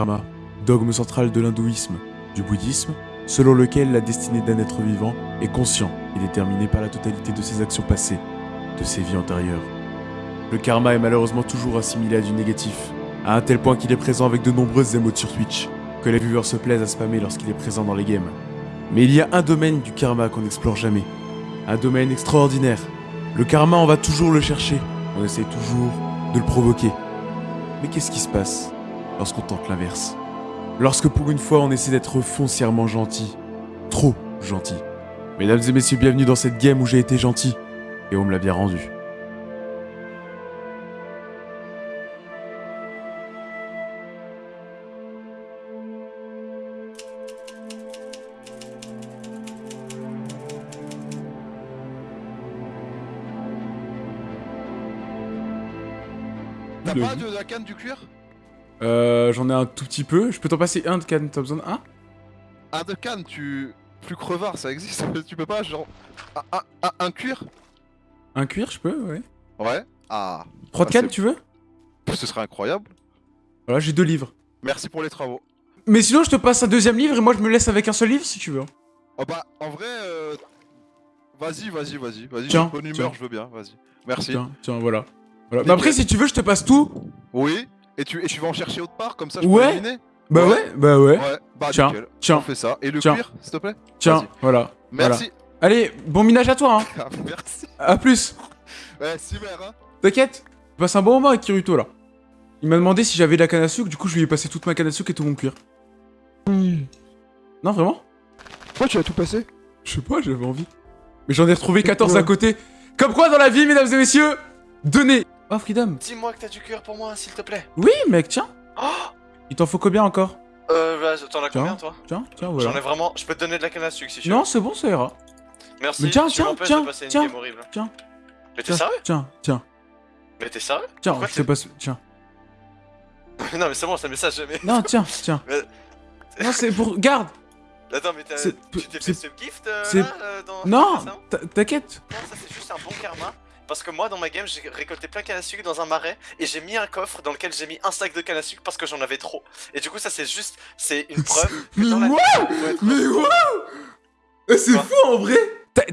karma, dogme central de l'hindouisme, du bouddhisme, selon lequel la destinée d'un être vivant est conscient et déterminée par la totalité de ses actions passées, de ses vies antérieures. Le karma est malheureusement toujours assimilé à du négatif, à un tel point qu'il est présent avec de nombreuses émotes sur Twitch, que les viewers se plaisent à spammer lorsqu'il est présent dans les games. Mais il y a un domaine du karma qu'on n'explore jamais. Un domaine extraordinaire. Le karma, on va toujours le chercher. On essaie toujours de le provoquer. Mais qu'est-ce qui se passe? Lorsqu'on tente l'inverse Lorsque pour une fois on essaie d'être foncièrement gentil. Trop gentil. Mesdames et messieurs, bienvenue dans cette game où j'ai été gentil. Et on me l'a bien rendu. Euh, j'en ai un tout petit peu. Je peux t'en passer un de canne, t'as besoin d'un Un? De canne, tu. Plus crevard, ça existe. tu peux pas, genre. Un, un- un- un cuir? Un cuir, je peux, ouais. Ouais. Ah. Trois de Ah, canne, tu veux? Ce serait incroyable. Voilà, j'ai deux livres. Merci pour les travaux. Mais sinon, je te passe un deuxième livre et moi, je me laisse avec un seul livre si tu veux. Oh bah, en vrai. euh, Vas-y, vas-y, vas-y. Vas-y, bonne humeur, tiens. je veux bien, vas-y. Merci. Tiens, tiens, voilà. Bah après, si tu veux, je te passe tout. Oui. Et tu, et tu vas en chercher autre part, comme ça je Ouais. peux éliminer Bah ouais, Ouais. bah ouais. Ouais. Bah, Tiens, nickel. On tiens, fait ça. Et le Tiens. cuir, s'il te plaît tiens, voilà. Merci. Allez, bon minage à toi, hein. Merci. À plus. Ouais, Cimer, hein. T'inquiète. Je passe un bon moment avec Kiruto, là. Il m'a demandé si j'avais de la canne à sucre, du coup, je lui ai passé toute ma canne à sucre et tout mon cuir. Non, vraiment? Pourquoi tu as tout passé? Je sais pas, j'avais envie. Mais j'en ai retrouvé 14 à Ouais. côté. Comme quoi, dans la vie, mesdames et messieurs, donnez. Oh, Freedom. Dis-moi que t'as du cœur pour moi, s'il te plaît. Oui, mec, tiens. Oh Il t'en faut combien encore? Euh, vas-y, t'en as Tiens. combien, toi? Tiens, tiens, J'en voilà. ai vraiment... Je peux te donner de la canne à sucre, si tu Non, veux. c'est bon, ça ira. Merci, Mais tiens, tu tiens, tiens, de passer une tiens, game horrible. tiens. Mais t'es sérieux? tiens, tiens, Mais t'es sérieux? Tiens, Pourquoi je te passe. Tiens. Non, mais c'est bon, c'est un message, mais... Non, tiens, tiens. Mais- Non, c'est pour. Garde Attends, mais t'as- tu t'es fait ce gift, euh, là, euh, dans... Non T'inquiète Non, ça c'est juste un bon karma. Parce que moi, dans ma game, j'ai récolté plein de canne à sucre dans un marais et j'ai mis un coffre dans lequel j'ai mis un sac de canne à sucre parce que j'en avais trop. Et du coup, ça c'est juste, c'est une preuve. que Mais vie, être- Mais waouh Eh, C'est fou en vrai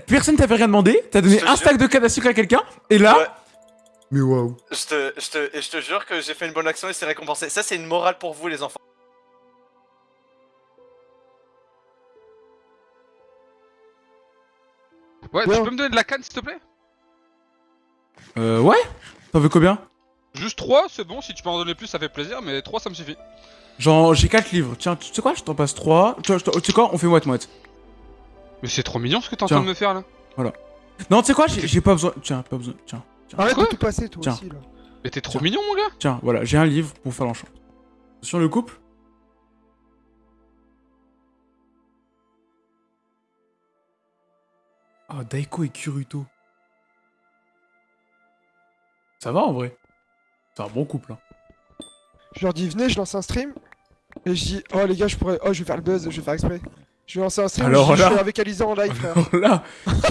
Personne t'avait rien demandé, t'as donné un jure. stack de canne à sucre à quelqu'un, et là. Ouais. Mais waouh Je te, je te, et je te jure que j'ai fait une bonne action et c'est récompensé. Ça, c'est une morale pour vous, les enfants. Ouais, Ouais. tu peux me donner de la canne s'il te plaît? Euh, ouais T'en veux combien? Juste 3, c'est bon, si tu peux en donner plus ça fait plaisir, mais 3 ça me suffit. Genre, j'ai 4 livres. Tiens, tu sais quoi? Je t'en passe 3. Tu sais quoi? On fait moite-moite. Mais c'est trop mignon ce que t'es en Tiens. train de me faire là. Non, tu sais quoi? J'ai pas besoin. Tiens, pas besoin. Tiens, Arrête Quoi? de tout passer toi Tiens. aussi là. Mais t'es trop Tiens. mignon mon gars tiens, voilà, j'ai un livre pour faire l'enchant. Sur le couple? Oh, Daiko et Kuruto. Ça va en vrai C'est un bon couple. Hein. Je leur dis venez, je lance un stream. Et je dis oh les gars, je pourrais. Oh, je vais faire le buzz, je vais faire exprès. Je vais lancer un stream. Alors je, dis, là- je suis avec Aliza en live, frère. Alors là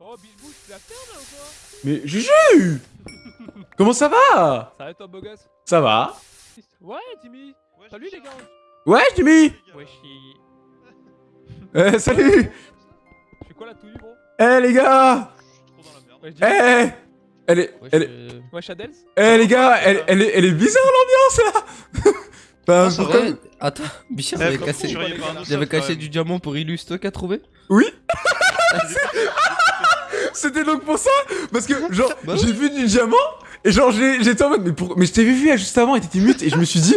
Oh, Bilbou, tu la ferme là ou quoi? Mais Juju Comment ça va? Ça va toi, beau gosse? Ça va Ouais, Timmy Salut les gars Ouais, Jimmy Ouais, je suis. Eh, salut. Je suis quoi là tout nu, gros? Eh les gars. Eh Elle est... Elle est... Ouais, Shadels? Eh les gars, elle, elle, est, elle est bizarre l'ambiance là. Pourquoi- vrai. Attends, Bichard Eh, j'avais cassé, j'avais du diamant pour Illus, toi qui as trouvé C'était donc pour ça Parce que genre, Bah j'ai vu du diamant, et genre j'ai- j'étais en mode, mais, pour... mais je t'avais vu là, juste avant et t'étais mute, et je me suis dit,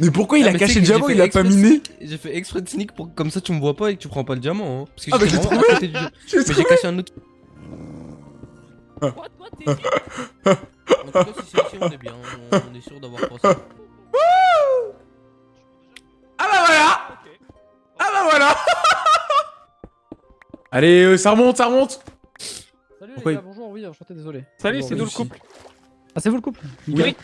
mais pourquoi il Ah, a mais caché le diamant, il a pas miné J'ai fait exprès de sneak pour comme ça tu me vois pas et que tu prends pas le diamant. Hein. Parce que Ah, bah, j'étais j'ai vraiment à côté du- J'ai Mais j'ai trouvé caché un autre. What, what, t'es En tout cas, si c'est ici, on est bien. On, on est sûr d'avoir pensé. Ah bah voilà. Ah bah voilà Allez, euh, ça remonte, ça remonte Salut Pourquoi les gars, bonjour, oui, enchanté, désolé. Salut, c'est nous le couple Ah, c'est vous le couple Oui.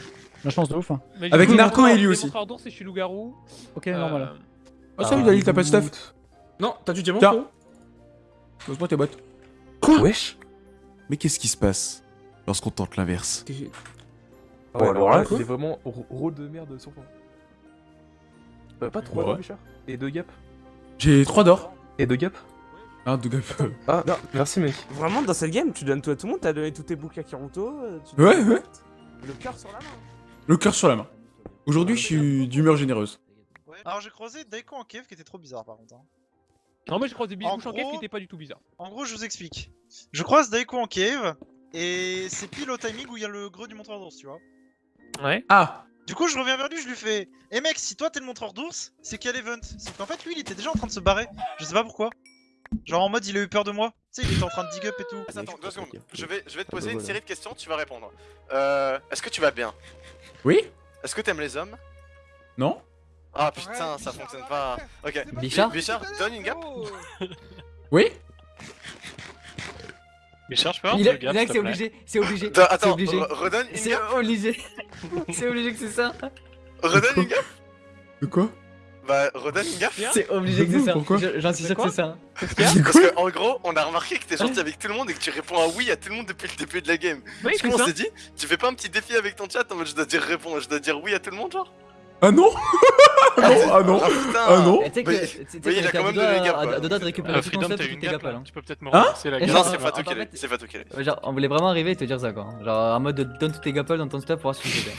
La chance de ouf. Hein. Mais Avec Narco et lui aussi. et je suis loup-garou. Ok, Euh, normal. Oh salut Dalil, t'as pas de stuff Non, t'as du diamant Tiens. frérot Pose-moi tes bottes. Wesh Mais qu'est-ce qui se passe lorsqu'on tente l'inverse Ah ouais, alors là, c'est vraiment rôle de merde sur fond. Euh, pas 3 Ouais. d'or, Et 2 gap J'ai 3 d'or. Et 2 gap Ah, de gap. Ah, merci mec. Vraiment, dans cette game, tu donnes tout à tout le monde, t'as donné tous tes boucles à Kiruto. euh, tu Ouais, ouais. Le cœur sur la main. Le cœur sur la main. Aujourd'hui, je suis d'humeur généreuse. Alors j'ai croisé Daiko en cave qui était trop bizarre par contre. hein. Non, moi j'ai croisé Big En cave qui était pas du tout bizarre. En gros je vous explique. Je croise Daiko en cave et c'est pile au timing où il y a le greu du montreur d'ours tu vois. Ouais. Ah Du coup je reviens vers lui je lui fais Eh mec si toi t'es le montreur d'ours c'est quel event? Sauf qu'en fait lui il était déjà en train de se barrer. Je sais pas pourquoi. Genre en mode il a eu peur de moi. Tu sais il était en train de dig up et tout. Attends, deux secondes. Je vais, je vais te poser une série de questions, tu vas répondre. Euh, Est-ce que tu vas bien? Oui Est-ce que t'aimes les hommes? Non Ah putain, ça fonctionne pas. Ok. Bichard Bichard, donne une gap. Oui Bichard, je peux Il est- Mec, c'est obligé, c'est obligé. Attends, C'est obligé. re- redonne une C'est gap. obligé. C'est obligé que c'est ça. Redonne une gap. De quoi? Bah, redonne une gap. C'est obligé que c'est ça. Pourquoi Je- J'en suis sûr que c'est ça. Parce que en gros, on a remarqué que t'es gentil avec tout le monde et que tu réponds à oui à tout le monde depuis le début de la game. Oui, du coup, on s'est dit, tu fais pas un petit défi avec ton chat en mode je dois dire répondre, je dois dire oui à tout le monde, genre Ah non Ah non Ah non Ah putain Ah non Eh, Tu sais que tu il a quand même donné gap, de récupérer Euh, tout ton tes gap gapels. là hein. Tu peux peut-être me Hein relancer la Non, gap. Non, c'est qui l'a fait- c'est. Ouais, Genre, on voulait vraiment arriver et te dire ça quoi. Genre, en mode donne tous tes gapels dans ton stuff pour voir ce que c'était.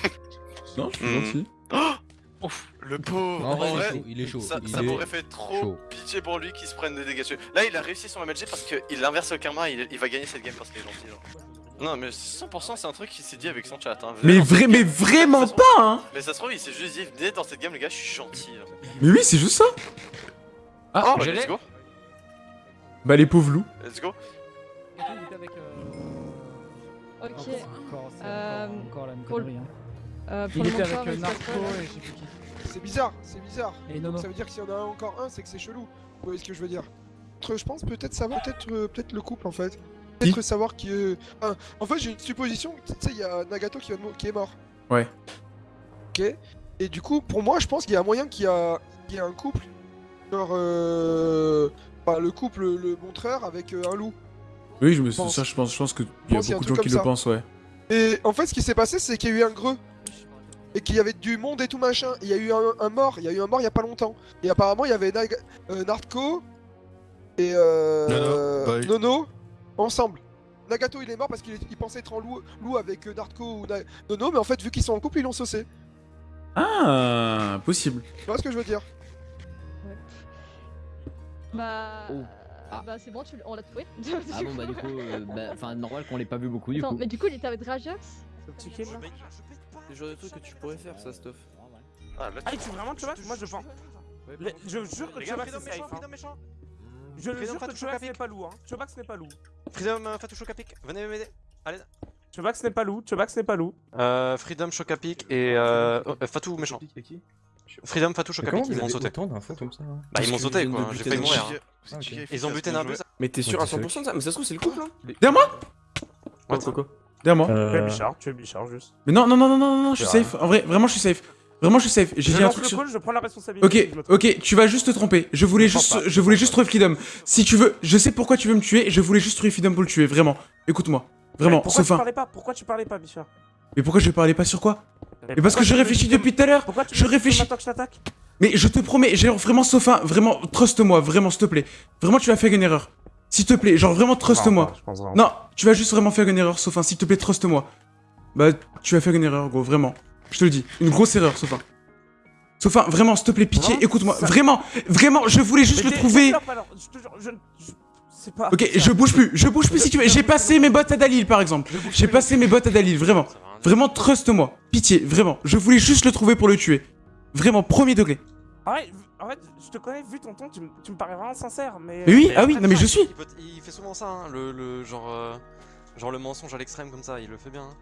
Non, je suis Hmm. gentil. Ouf, le pauvre. En vrai, il est vrai, chaud, il est chaud. ça, il ça est m'aurait fait trop chaud. pitié pour lui qu'il se prenne des dégâts dessus. Là, il a réussi son MLG parce qu'il inverse le karma, il, il va gagner cette game parce qu'il est gentil. Genre. Non, mais 100% c'est un truc qu'il s'est dit avec son chat. Hein. Mais, Vraiment, vrai, mais vraiment pas, hein Mais ça se trouve, il s'est juste dit, venez dans cette game, les gars, je suis gentil. genre. Mais oui, c'est juste ça Ah, Oh, bah, let's go, Bah les pauvres loups. let's go. Il était avec. euh, Ok. Euh, encore, la le-. Hein. Euh, pour Il le était avec euh, passe Narco là et je sais plus qui. C'est bizarre, c'est bizarre. Et Nono. Ça veut dire que s'il y en a encore un, c'est que c'est chelou. Vous voyez ce que je veux dire Je pense peut-être savoir, peut-être euh, peut-être le couple en fait. Peut-être savoir qui. ah, en fait, j'ai une supposition. Tu sais, il y a Nagato qui, est mort. Ouais. Ok. Et du coup, pour moi, je pense qu'il y a moyen qu'il y a, qu'il y a un couple. Genre, euh, bah, le couple, le montreur avec euh, un loup. Oui, je me pense. ça, je pense, je pense qu'il y a pense qu'il y a un beaucoup de gens qui le ça. pensent, ouais. Et en fait, ce qui s'est passé, c'est qu'il y a eu un greu. Et qu'il y avait du monde et tout machin. Il y a eu un, un mort. Il y a eu un mort il y a pas longtemps. Et apparemment, il y avait Nag- euh, Nardco et euh, Nono, ensemble. Nagato, il est mort parce qu'il il pensait être en loup, loup avec euh, Nardco ou Na- Nono, mais en fait, vu qu'ils sont en couple, ils l'ont saucé. Ah, possible. Tu vois ce que je veux dire? Bah. Oh. euh, Bah, c'est bon, tu l- on l'a trouvé. Ah bon, bah du coup, euh, bah, enfin, normal qu'on l'ait pas vu beaucoup du Attends, coup. mais du coup, il était avec Rajax Tu kill là C'est le genre de truc que tu pourrais faire, ça, stuff. Ah, là, Ah, tu vraiment, tu vois Moi je. Les- Je jure que tu que c'est safe. hein. méchant. Je le Freedom jure que tu que Chocapic. n'est pas loup. hein. Tu que ce n'est pas loup. Freedom euh, Fatou Chocapic, venez m'aider. Allez. Tu que ce n'est pas loup. Tu que ce n'est pas loup. Euh, Freedom Chocapic et euh, oh, euh, Fatou méchant. Freedom Fatou Chocapic, ils m'ont sauté. comme ça Bah ils m'ont sauté quoi, j'ai failli mourir. hein. Ah, ok. Ils ont buté Narbus. Mais t'es sûr à 100% de ça Mais ça se trouve, c'est le couple, hein Derrière moi What quoi Derrière moi. Tu es Euh... Bichard, tu es Bichard juste. Mais non, non, non, non, non, non, non, je suis safe. En vrai, vraiment, je suis safe. Vraiment, je suis safe. J'ai Je dit un truc le sur... call, je prends la responsabilité. Ok, ok, tu vas juste te tromper. Je voulais Je juste, pas. je voulais juste trouver Freedom. Si tu veux, je sais pourquoi tu veux me tuer. Je voulais juste trouver Freedom pour le tuer, vraiment. Écoute-moi, vraiment, Pourquoi tu parlais pas? Pourquoi tu parlais pas, Bichard? Mais pourquoi je parlais pas sur quoi? Mais parce que je réfléchis depuis tout à l'heure. Pourquoi tu Je réfléchis. maintenant que je t'attaque? Mais je te promets, genre vraiment sauf un, vraiment, trust-moi, vraiment, s'il te plaît. Vraiment, tu vas faire une erreur. S'il te plaît, genre vraiment, trust-moi. Non, tu vas juste vraiment faire une erreur, Sofin, s'il te plaît, trust-moi. Bah, tu vas faire une erreur, gros, vraiment. Je te le dis, une grosse erreur, Sofin. Sofin, vraiment, s'il te plaît, pitié, Vraiment écoute-moi. Ça- Vraiment, vraiment, je voulais juste le trouver. Ok, je bouge plus, je bouge plus si tu veux. J'ai passé mes bottes à Dalil, par exemple. J'ai passé mes bottes à Dalil, vraiment. Vraiment, trust-moi. Pitié, vraiment. Je voulais juste le trouver pour le tuer. Vraiment, premier degré. En vrai, en fait, je te connais, vu ton ton, tu, me- tu me parais vraiment sincère, mais. Mais oui, Mais ah oui, non mais je suis. Il, peut- il fait souvent ça, hein, le, le genre, euh, genre le mensonge à l'extrême comme ça, il le fait bien. hein.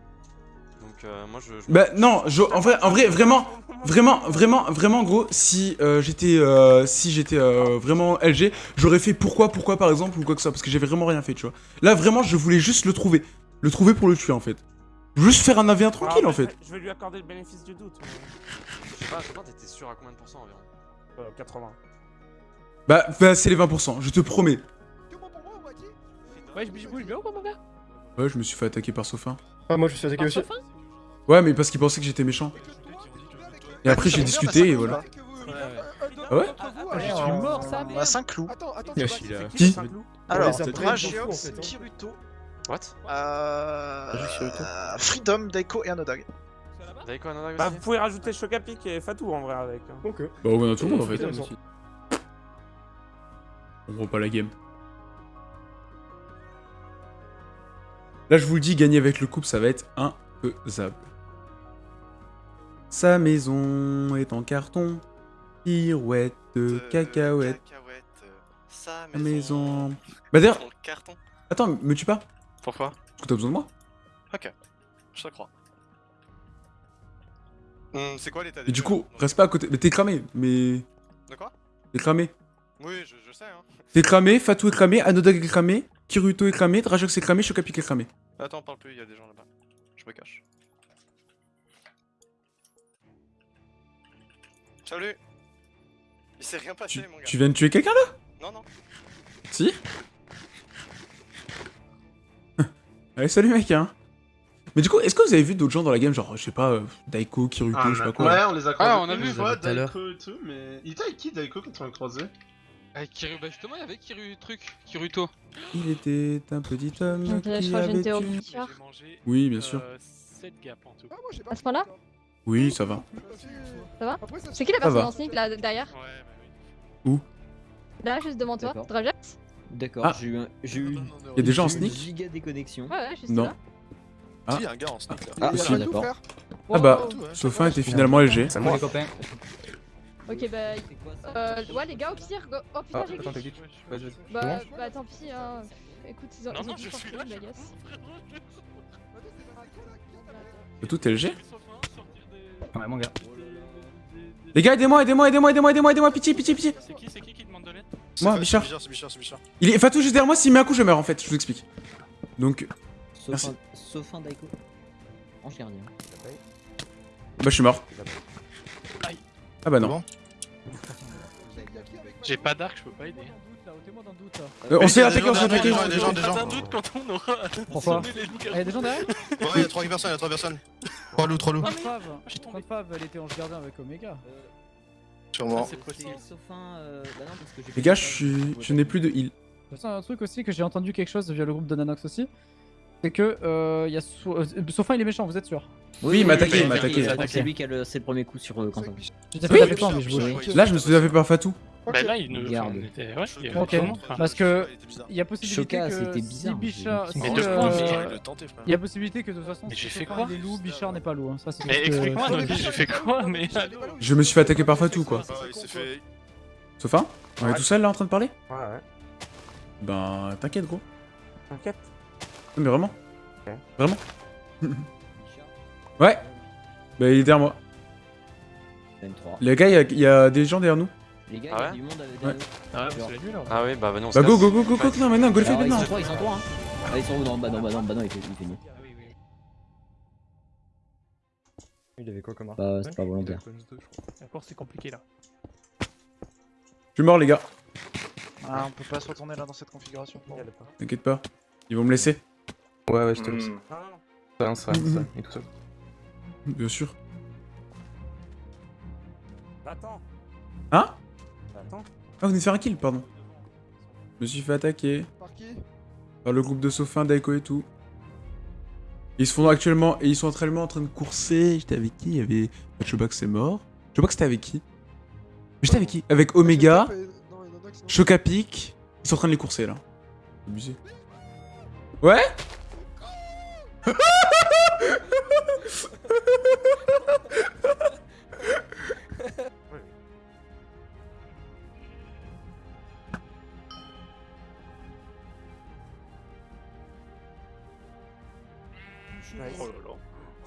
Donc euh, moi je. je- Bah non, je- en vrai, en vrai, vraiment, vraiment, vraiment, vraiment, gros, si euh, j'étais, euh, si j'étais euh, vraiment LG, j'aurais fait pourquoi, pourquoi par exemple ou quoi que ça, parce que j'avais vraiment rien fait, tu vois. Là, vraiment, je voulais juste le trouver, le trouver pour le tuer en fait. Juste faire un AV1 tranquille Ah, en mais je fait. Je vais lui accorder le bénéfice du doute. mais, Je sais pas, je sais pas, t'étais sûr à combien de pourcents environ? Euh, 80. Bah, bah c'est les 20%, je te promets. Ouais, je bouge bien ou pas, mon gars? Ouais, je me suis fait attaquer par Sophin. Ah, moi je me suis attaqué Par aussi. Sophin Ouais, mais parce qu'il pensait que j'étais méchant. Et après, j'ai discuté et voilà. Ah ouais? Ah, je suis mort, ça, a 5 clous. Attends, attends, tu a- Qui Alors, Dragiox, hein. Kiruto, What? Euh... Euh, Freedom, Daiko et Anodag. Anodag Bah, vous pouvez rajouter Chocapic et Fatou en vrai avec. hein. Ok. Bah, on a tout le monde en fait. Aussi. On voit pas la game. Là, je vous le dis, gagner avec le couple, ça va être imfaisable. Sa maison est en carton. Pirouette de cacahuètes. Cacahuète, euh, sa Sa maison. maison. Bah d'ailleurs, carton. attends, me tue pas. Pourquoi? Parce que t'as besoin de moi. Ok, je te crois. C'est quoi l'état des Et du coup, reste pas à côté. Mais t'es cramé. Mais. De quoi? T'es cramé. Oui, je, je sais, hein. T'es cramé, Fatou est cramé, Anodag est cramé, Kiruto est cramé, Drajox est cramé, Chocapic est cramé. Attends, parle plus, il y a des gens là-bas. Je me cache. Salut Il s'est rien passé, Tu, mon gars. tu viens de tuer quelqu'un là? Non, non. Si Allez, salut mec, hein. Mais du coup, est-ce que vous avez vu d'autres gens dans la game, genre, je sais pas, euh, Daiko, Kiruto, je sais pas quoi Ouais, on les a croisés Ah, on a vu. fois. Daiko et tout, mais... Il était avec qui Daiko quand on l'a croisé? Avec Kiru, bah justement, il y avait Kiru truc, Kiruto. Il était un petit homme qui crois que j'ai avait tué- Richard. Oui, bien sûr. 7 gaps en tout. Ah, moi, j'ai pas À ce point-là? Oui, ça va. Ça va? C'est qui la personne en sneak là derrière? Ouais, bah oui. Là, juste devant toi. Drajax? D'accord, Ah. j'ai eu un. J'ai eu. Y a des gens en sneak? giga déconnexion. Ouais, ouais, juste Non. là. Ah. Si, y a un gars en sneak là. Ah, Il y a si, d'accord. Ah bah. Sophin était finalement LG. C'est moi. les copains. Ok, bah. Euh, ouais, les gars, au pire. go- Oh putain, Ah, j'ai glitch. Vas-y, vas-y. Bah, bah, tant pis, hein. Écoute, ils ont, Non, ils ont non, je suis là, de la gasse. Tout LG Ouais, mon gars. Les gars, aidez-moi, aidez-moi, aidez-moi, aidez-moi, aidez-moi, aidez-moi, pitié, pitié, pitié. C'est qui, c'est qui qui demande de l'aide? Moi, Fa- Bichard. C'est Bichard, c'est Bichard, c'est Bichard. Il est Fatou juste derrière moi, s'il met un coup, je meurs en fait, je vous explique. Donc, Merci. Sauf un, sauf un Daiko. Ange gardien. bah, je suis mort. Ah bah non. Bon. J'ai pas d'arc, je peux pas aider. Euh, on s'est il y a attaqué, des on gens s'est derrière, attaqué. des gens, des gens, des Pas gens. d'un doute quand on aura Pourquoi les loups Ah, y'a des gens derrière Ouais, il y a trois personnes, il y a trois personnes. Trois loups, trois loups. Quand quand Fave, elle était ange gardien avec Omega. Sûrement. C'est un. euh, bah Les gars, je suis. Je n'ai plus de heal. De toute façon, un truc aussi que j'ai entendu quelque chose via le groupe de Nanox aussi. C'est que euh, y a so euh, Sophin il est méchant, vous êtes sûr? Oui, il m'a attaqué, il m'a attaqué. C'est lui qui a le, c'est le premier coup sur euh, Quentin. J'étais Oui. pas avec toi, mais je Oui. voulais. Là, je me suis fait par Fatou. Bah là, il nous. Garde. on était- Ouais, il y avait Ok. Parce que il y a possibilité que c'était si bizarre, Bichard, Mais de euh, il y a possibilité que de toute façon j'ai fait quoi il est loup, Bichard n'est pas loup. hein. Ça, c'est Mais explique-moi, j'ai fait quoi Mais Je me suis fait attaquer par Fatou, quoi. Ah, fait. Sophin On est tout seul là en train de parler? Ouais, ouais. Ben, t'inquiète, gros. T'inquiète. Non, mais vraiment. Vraiment Ouais. Bah, il est derrière moi. M3. Les gars, il y a- il y, a des gens derrière nous. Les gars, Ah il y a ouais du monde avec Ouais. des Ah ouais, c'est la nulle là. Ah bah, bah non, Bah, go, go, go, go, go, non, mais non, go le fait Alors, ils maintenant. sont trois, ils sont trois. Hein. Ah, ils sont où Non, bah non, bah non, bah non, il fait, il fait mieux. Ah. Il avait quoi comme arme Bah, c'est pas volontaire. Encore, c'est compliqué là. Je suis mort, les gars. Ah, on peut pas se retourner là dans cette configuration. T'inquiète pas. Ils vont me laisser. Ouais, ouais, je te laisse. Non, non, non. Ça, ça, ça, il est tout seul. Bien sûr. Attends. Hein Attends. Ah, vous venez de faire un kill, pardon. Je me suis fait attaquer Par qui? Par le groupe de Sophin, Daiko et tout. Ils se font actuellement. Et ils sont actuellement en train de courser. J'étais avec qui? Il y avait. Bah, Chobax c'est mort. Chobax c'était avec qui? Mais J'étais avec qui? Avec Omega, Chocapic. Ils sont en train de les courser là. Abusé. Ouais?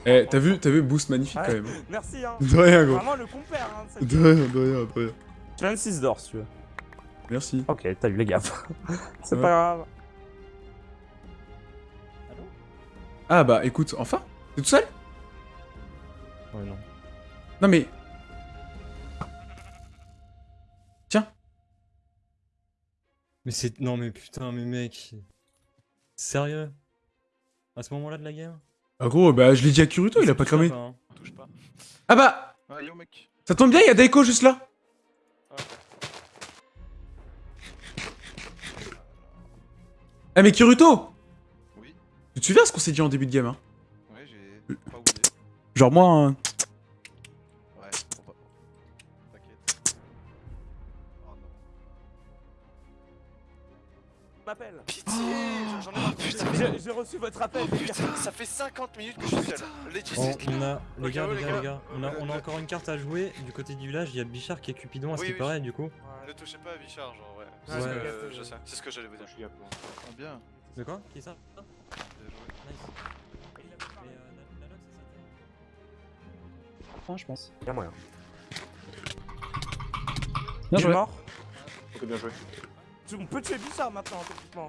Eh, t'as vu, t'as vu, boost magnifique Ouais. quand même. Merci hein. De rien, gros. Vraiment le compère hein. c'est- De rien, de rien, de rien. Tu as une 6 d'or si tu veux. Merci. Ok, t'as eu les gaffes. c'est Ouais. pas grave. Ah bah écoute, enfin T'es tout seul? Ouais, non. Non mais. Mais c'est. Non, mais putain, mais mec. Sérieux? À ce moment-là de la game Ah gros, bah je l'ai dit à Kuruto, il a pas cramé. hein. Touche pas. Ah bah Ah, yo mec. Ça tombe bien, il y a Daiko juste là Ah mais Kiruto Oui. Tu te souviens ce qu'on s'est dit en début de game hein Ouais, j'ai pas oublié. Genre moi... hein, Ouais, faut pas. T'inquiète. Oh non. m'appelle. Pitié, j'en ai marre. Putain, J'ai reçu votre appel. Oh putain, ça fait 50 minutes que je suis seul. C'est- on a, les gars, les gars, les gars, on a, on a encore une carte à jouer. Du côté du village, il y a Bichard qui est Cupidon à ce qui paraît, du coup. Ne touchez pas à Bichard, genre, ouais. C'est ce que euh, je sais, c'est ce que j'allais vous dire. Bien. De quoi? Qui est ça? Nice. Euh, Nanox, c'est ça Enfin, je pense. Y'a moyen. Bien Il est joué. mort. Ok, bien joué. Tu- On peut tuer Bichard maintenant, techniquement.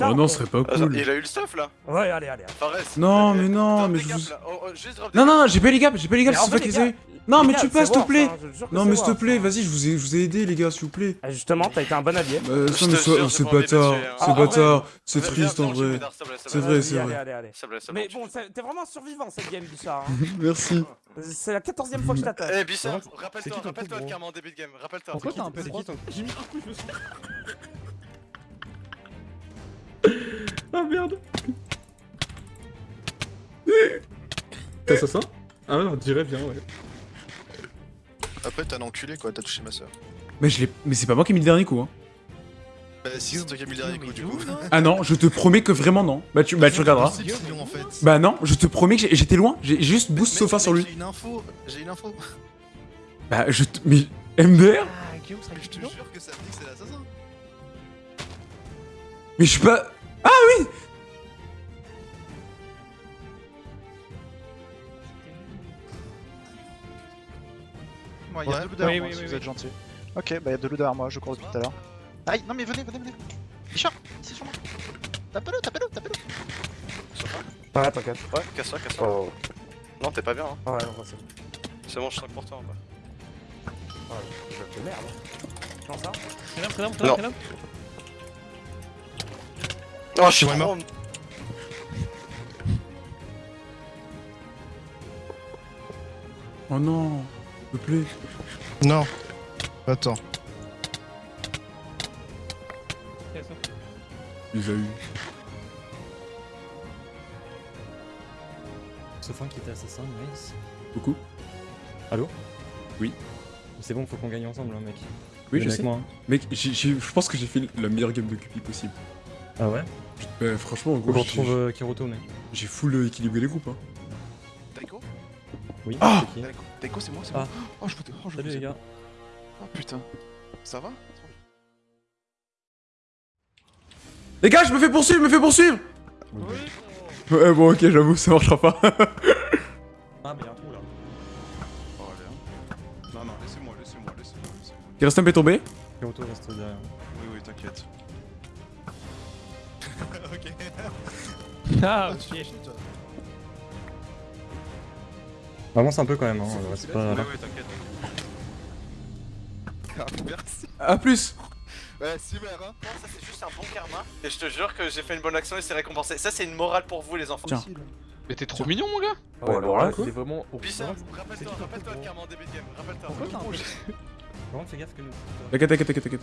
Oh non, ce serait pas Attends, cool. il a eu le stuff là Ouais, allez, allez. Fares Non, mais non, mais je vous... Oh, oh, Non, non, non, j'ai pas les gaps, j'ai pas les gaps, c'est pas les qu'ils gars, aient... Non, les mais gars, tu passes, s'il te plaît hein, Non, mais s'il te plaît, hein. vas-y, je vous ai, je vous ai aidé, les gars, s'il vous plaît. Ah, Justement, t'as été un bon allié. Bah, non, te mais sois- j'ai c'est bâtard, hein. c'est Ah, bâtard, c'est triste en vrai. C'est vrai, c'est vrai. Mais bon. t'es vraiment survivant cette game, Bichard. hein. Merci. C'est la 14 fois que je t'attaque. Eh Bichard, C'est rappelle-toi, rappelle-toi Karma en début de game, rappelle-toi. Pourquoi t'as un C'est P3 qui ton... J'ai mis un coup, je me suis. Ah merde T'as ça ça Ah ouais, on dirait bien, ouais. Après, t'es un enculé quoi, t'as touché ma soeur. Mais je l'ai... Mais c'est pas moi qui ai mis le dernier coup, hein. Bah, si, c'est toi qui as mis le dernier coup du coup. Ah non, je te promets que vraiment non. Bah tu, bah, tu regarderas. C'est Guillaume en fait. Bah non, je te promets que j'ai- j'étais loin, j'ai juste boost Mec, sofa mec, sur lui. J'ai une info, j'ai une info. Bah je te... Mais... MDR Ah, Guillaume serait Je te jure que ça me dit que c'est l'assassin. Mais je suis pas... Moi, il y a Ouais. de l'eau derrière Oui, moi, oui, si oui, vous oui. êtes gentil. Ok, bah il y a de l'eau derrière moi, je cours depuis tout à l'heure. Aïe, non mais venez, venez, venez. Bichard, ici sur moi. Tapez-le, tapez-le, tapez-le. Ouais, t'inquiète. Ouais, casse-toi, casse-toi. Oh. Non, t'es pas bien, hein. Ouais, non, c'est. C'est bon, je sens pour toi. quoi. Ouais, je de merde. Comment ça? Non. Oh, je suis Ouais, mort. Oh non, s'il te plaît. Non. Attends. Il les a eu. Sofin qui était assassin, nice. Beaucoup Allô? Oui. C'est bon, faut qu'on gagne ensemble, hein, mec. Oui, je sais. moi, hein. Mec, je pense que j'ai fait la meilleure game de Cupid possible. Ah ouais? Bah franchement, en gros, j'ai- retrouve euh, Kiroto, mec. j'ai full équilibré les groupes. Hein. Daiko Oui, Ah c'est Daiko, c'est moi, c'est Ah. moi. Oh, je peux te. Oh, je Salut les gars. Oh putain. Ça va? Les gars, je me fais poursuivre, je me fais poursuivre Ouais, bon, ok, j'avoue, ça marchera pas. Ah, mais y'a un trou là. Oh, allez. hein. Non, non, laissez-moi, laissez-moi, laissez-moi. reste un P tombé? Kiroto reste derrière. Oui, oui, t'inquiète. Ah, tu ok. Avance un peu quand même, hein. C'est Oui, pas. oui, t'inquiète. Ah, merci. A plus Ouais, Simer, hein. Non, ça c'est juste un bon karma. Et je te jure que j'ai fait une bonne action et c'est récompensé. Ça c'est une morale pour vous les enfants. Tiens. Mais t'es trop mignon, mon gars Ouais, alors là, quoi c'est vraiment. Bichard, rappelle-toi, rappelle-toi de karma en début de game. Rappelle-toi. Pourquoi t'as un P3 Par contre, fais gaffe que nous. T'inquiète, t'inquiète, t'inquiète, t'inquiète.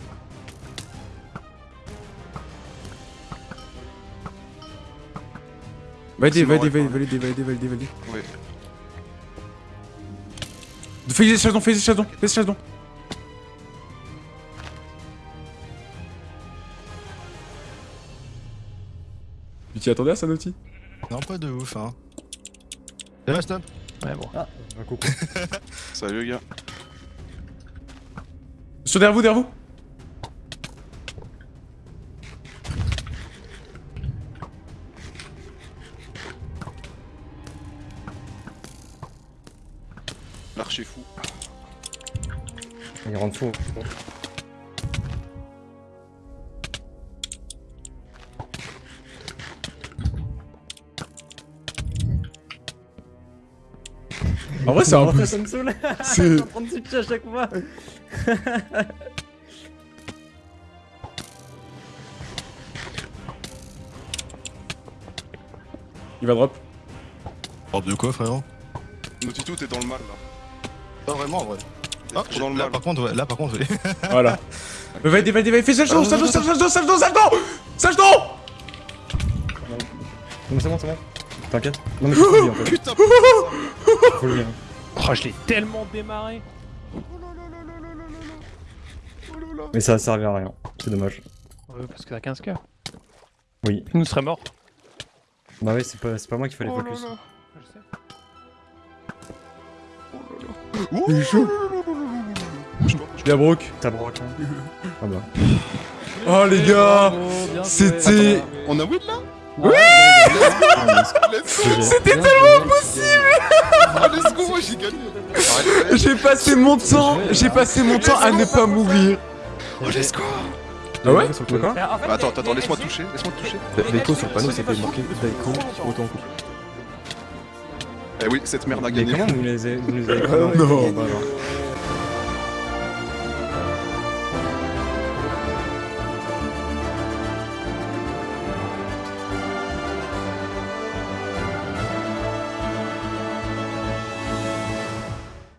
Bon, validé, validé, validé, validé, validé. Oui. Fais des chasons, fais des chasons, fais des chasons. Tu t'y attendais à ça, Naughty? Non, pas de ouf, hein. Eh, stop? Ouais, bon. Ah, un coucou. Salut, les gars. Sur derrière vous, derrière vous Rentre fou. En vrai, c'est un peu. Ça me saoule. C'est- Je à chaque fois. Il va drop. Drop de quoi, frérot? Notitou, t'es dans le mal là. Pas vraiment, en vrai. Ah, trop dans le là, mal. par contre, ouais, là, par contre, ouais. Voilà. Vas-y, vas-y, vas-y, fais sage don, sage don, sage don, sage don, sage don Sage don Non, mais c'est bon, c'est bon. T'inquiète. Non, mais faut le dire en fait. Putain, Faut le dire. Oh, je l'ai tellement démarré. Mais ça a servi à rien. C'est dommage. Ouais, parce que t'as 15 k Oui. Nous serait mort. Bah oui, c'est pas, pas moi qui fallait Oh là focus. là. Il est chaud Bien Brooke. T'as broc, hein. Ah bah. Oh les gars. C'était... On a win là? Oui C'était tellement joué. possible Ah, Let's go, moi j'ai gagné J'ai passé mon temps, j'ai passé mon temps à ne pas mourir. Oh, let's go Ah ouais fait, Attends, attends, laisse-moi toucher, laisse-moi toucher. L'écho sur le panneau c'était marqué Daiko autant coup. Eh oui, cette merde a Mais gagné. comment vous les avez, vous les avez non. Alors.